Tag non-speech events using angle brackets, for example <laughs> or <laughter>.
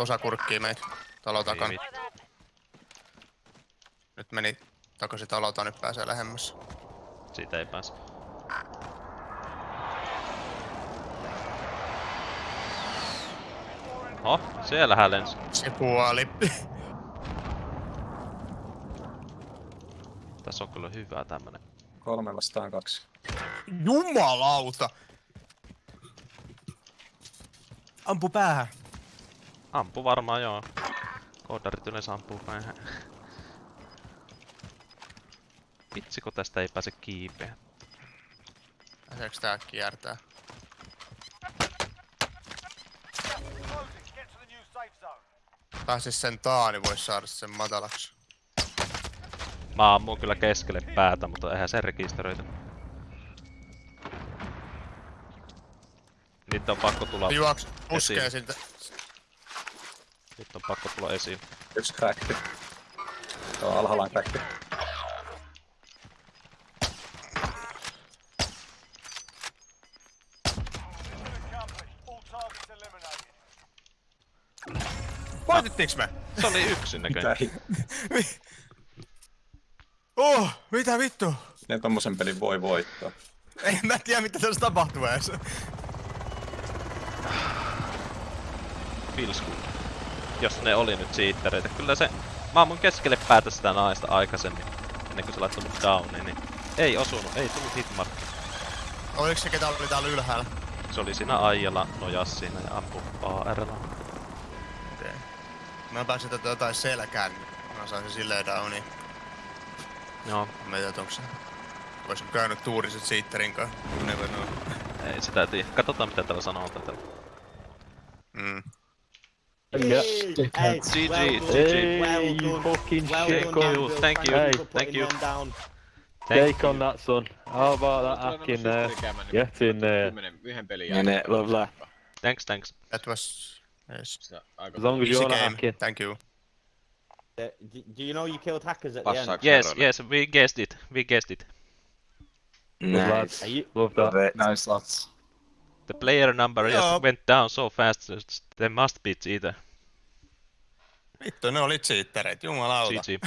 Osa kurkkii meitä. Talo takana. Nyt meni takaisin talota, nyt pääsee lähemmäs. Siitä ei pääse. Oh, siellähän lensi. Se puoli. <laughs> Tässä on kyllä hyvä tämmönen. Kolme vastaan kaksi. Jumalauta! Ampu päähän. Ampu varmaan joo. Koodarit yleensä ampuu päähän. Vitsiko tästä ei pääse kiipeä? Pääseekö tää kiertää? Pääsis sen taa, niin vois saada sen matalaksi. Mä ammun kyllä keskelle päätä, mutta eihän se rekisteröity. Niitä on pakko tulla, Juoks, puskee siltä. Niitä on pakko tulla esiin. Yksi crackti. Tuo alhaalla on crackti. Voitittiinks me? Se oli yksin näköjään. Mitä hi- Oh, mitä vittu? Ne tommosen pelin voi voittaa. Ei mä tiedä mitä tässä tapahtuu edes. Pilsku. Jos ne oli nyt siittereitä. Kyllä se... Mä ammun keskelle päätä sitä naista aikaisemmin. Ennen kuin se laittoi mut downiin, niin... Ei osunut, ei tullut hitmark. Oliko se ketä oli täällä ylhäällä? Se oli siinä Aijalla, nojas siinä ja ampu ARlla. Okei. Mä pääsin tätä jotain selkään, niin mä sain sen silleen downiin. Joo, Mä en tiedä, onko se... Ois käynyt tuuriset siitterin kanssa. Never know. ei sitä tiedä. Katsotaan mitä täällä sanoo tätä. Mm. Yeah. Hey, GG, well done. GG. Well Hey, you done. fucking Well shit, done, Thank you, thank you, Hey. thank you. them down. Thank Take on that, son. How about that hack in there? Get in there. Yhden pelin Mene, jälkeen. lovely. Thanks, thanks. That was... Yes. As long as you're not hacking. Thank you. Uh, do, do you know you killed hackers at the end? Yes, yes, we guessed it. We guessed it. Good lads. You, Love that. Nice lads. The player number just went down so fast, that they must be either. Vittu, ne olit siittereitä, jumalauta. GG.